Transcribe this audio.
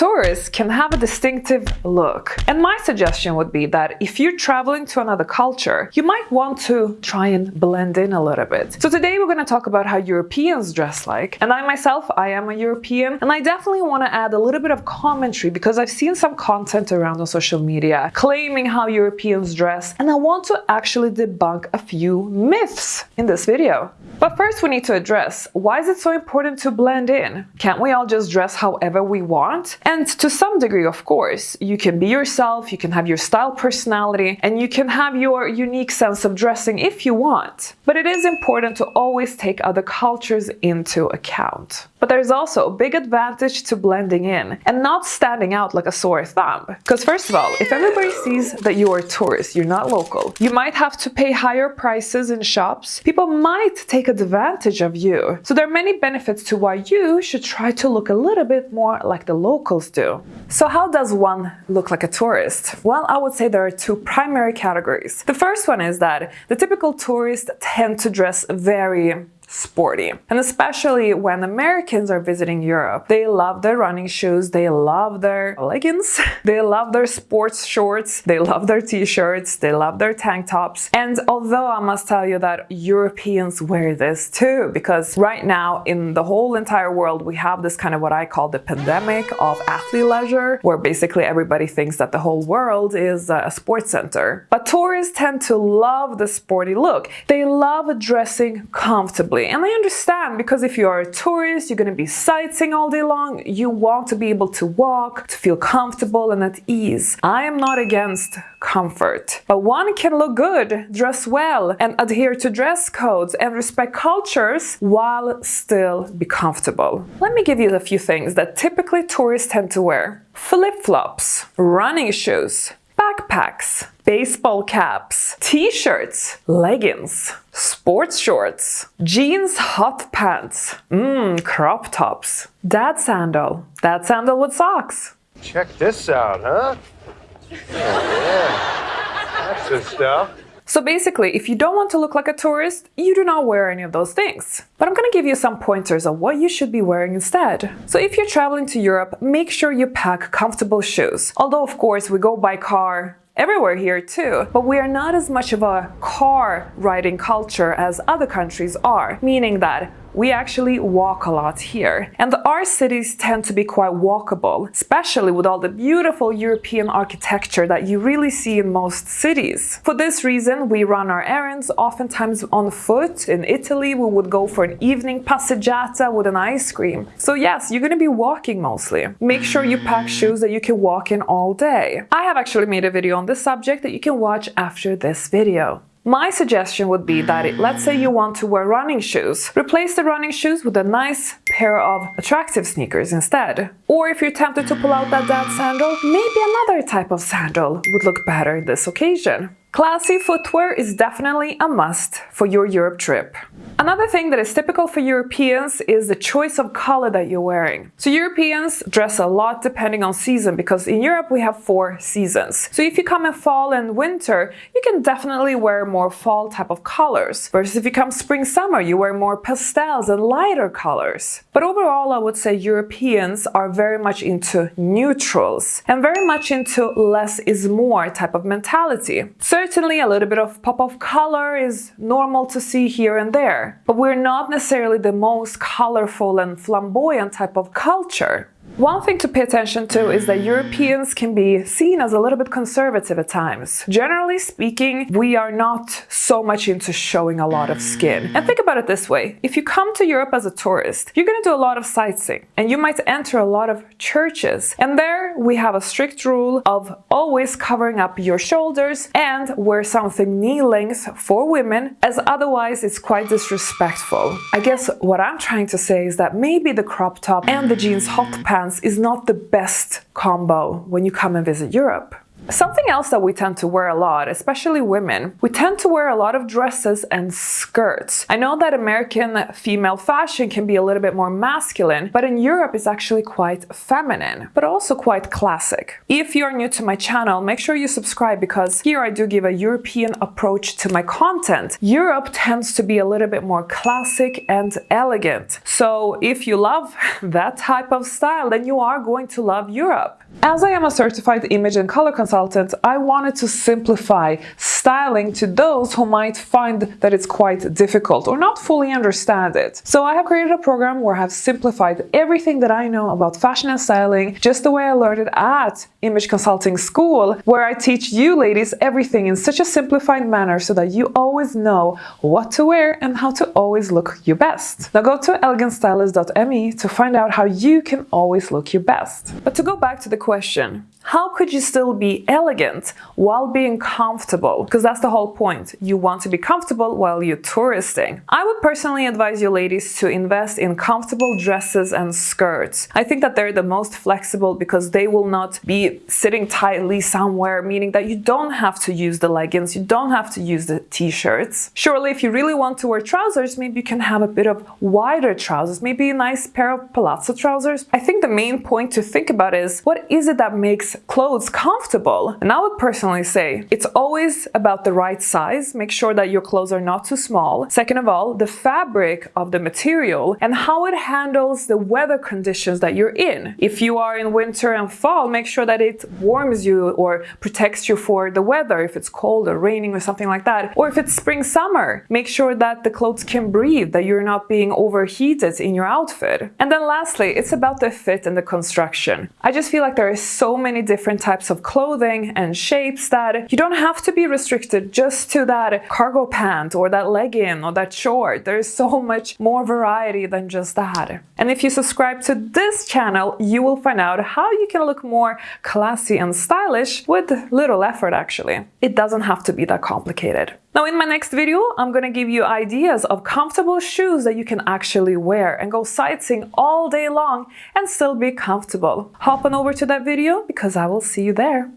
Tourists can have a distinctive look. And my suggestion would be that if you're traveling to another culture, you might want to try and blend in a little bit. So today we're going to talk about how Europeans dress like. And I myself, I am a European, and I definitely want to add a little bit of commentary because I've seen some content around on social media claiming how Europeans dress, and I want to actually debunk a few myths in this video. But first we need to address, why is it so important to blend in? Can't we all just dress however we want? And to some degree, of course, you can be yourself, you can have your style personality, and you can have your unique sense of dressing if you want. But it is important to always take other cultures into account. But there's also a big advantage to blending in and not standing out like a sore thumb. Because first of all, if everybody sees that you are a tourist, you're not local, you might have to pay higher prices in shops. People might take advantage of you. So there are many benefits to why you should try to look a little bit more like the locals do. So how does one look like a tourist? Well, I would say there are two primary categories. The first one is that the typical tourist tend to dress very sporty. And especially when Americans are visiting Europe, they love their running shoes, they love their leggings, they love their sports shorts, they love their t-shirts, they love their tank tops. And although I must tell you that Europeans wear this too, because right now in the whole entire world, we have this kind of what I call the pandemic of athleisure, where basically everybody thinks that the whole world is a sports center. But tourists tend to love the sporty look. They love dressing comfortably and I understand because if you are a tourist, you're going to be sightseeing all day long, you want to be able to walk, to feel comfortable and at ease. I am not against comfort, but one can look good, dress well, and adhere to dress codes and respect cultures while still be comfortable. Let me give you a few things that typically tourists tend to wear. Flip-flops, running shoes, backpacks, baseball caps, t-shirts, leggings, sports shorts, jeans hot pants, mmm, crop tops, dad sandal, dad sandal with socks. Check this out, huh? Oh, yeah. That's the stuff. So basically, if you don't want to look like a tourist, you do not wear any of those things. But I'm gonna give you some pointers on what you should be wearing instead. So if you're traveling to Europe, make sure you pack comfortable shoes. Although of course we go by car, everywhere here too. But we are not as much of a car riding culture as other countries are, meaning that we actually walk a lot here. And our cities tend to be quite walkable, especially with all the beautiful European architecture that you really see in most cities. For this reason, we run our errands oftentimes on foot. In Italy, we would go for an evening passeggiata with an ice cream. So yes, you're going to be walking mostly. Make sure you pack shoes that you can walk in all day. I have actually made a video on this subject that you can watch after this video. My suggestion would be that it, let's say you want to wear running shoes, replace the running shoes with a nice pair of attractive sneakers instead. Or if you're tempted to pull out that dad sandal, maybe another type of sandal would look better in this occasion. Classy footwear is definitely a must for your Europe trip. Another thing that is typical for Europeans is the choice of color that you're wearing. So Europeans dress a lot depending on season because in Europe we have four seasons. So if you come in fall and winter, you can definitely wear more fall type of colors. Versus if you come spring summer, you wear more pastels and lighter colors. But overall, I would say Europeans are very much into neutrals and very much into less is more type of mentality. Certainly a little bit of pop of color is normal to see here and there but we're not necessarily the most colorful and flamboyant type of culture. One thing to pay attention to is that Europeans can be seen as a little bit conservative at times. Generally speaking, we are not so much into showing a lot of skin. And think about it this way, if you come to Europe as a tourist, you're gonna do a lot of sightseeing and you might enter a lot of churches. And there we have a strict rule of always covering up your shoulders and wear something knee length for women as otherwise it's quite disrespectful. I guess what I'm trying to say is that maybe the crop top and the jeans hot pants is not the best combo when you come and visit Europe. Something else that we tend to wear a lot, especially women, we tend to wear a lot of dresses and skirts. I know that American female fashion can be a little bit more masculine, but in Europe it's actually quite feminine, but also quite classic. If you're new to my channel, make sure you subscribe because here I do give a European approach to my content. Europe tends to be a little bit more classic and elegant. So if you love that type of style, then you are going to love Europe. As I am a certified image and color consultant, I wanted to simplify styling to those who might find that it's quite difficult or not fully understand it. So I have created a program where I have simplified everything that I know about fashion and styling just the way I learned it at Image Consulting School, where I teach you ladies everything in such a simplified manner so that you always know what to wear and how to always look your best. Now go to elegantstylist.me to find out how you can always look your best. But to go back to the question, how could you still be elegant while being comfortable? Because that's the whole point. You want to be comfortable while you're touristing. I would personally advise you ladies to invest in comfortable dresses and skirts. I think that they're the most flexible because they will not be sitting tightly somewhere, meaning that you don't have to use the leggings, you don't have to use the t-shirts. Surely if you really want to wear trousers, maybe you can have a bit of wider trousers, maybe a nice pair of palazzo trousers. I think the main point to think about is what is it that makes clothes comfortable. And I would personally say it's always about the right size. Make sure that your clothes are not too small. Second of all, the fabric of the material and how it handles the weather conditions that you're in. If you are in winter and fall, make sure that it warms you or protects you for the weather if it's cold or raining or something like that. Or if it's spring summer, make sure that the clothes can breathe, that you're not being overheated in your outfit. And then lastly, it's about the fit and the construction. I just feel like there are so many different types of clothing and shapes that you don't have to be restricted just to that cargo pant or that legging or that short. There's so much more variety than just that. And if you subscribe to this channel, you will find out how you can look more classy and stylish with little effort actually. It doesn't have to be that complicated. Now in my next video, I'm gonna give you ideas of comfortable shoes that you can actually wear and go sightseeing all day long and still be comfortable. Hop on over to that video because I will see you there.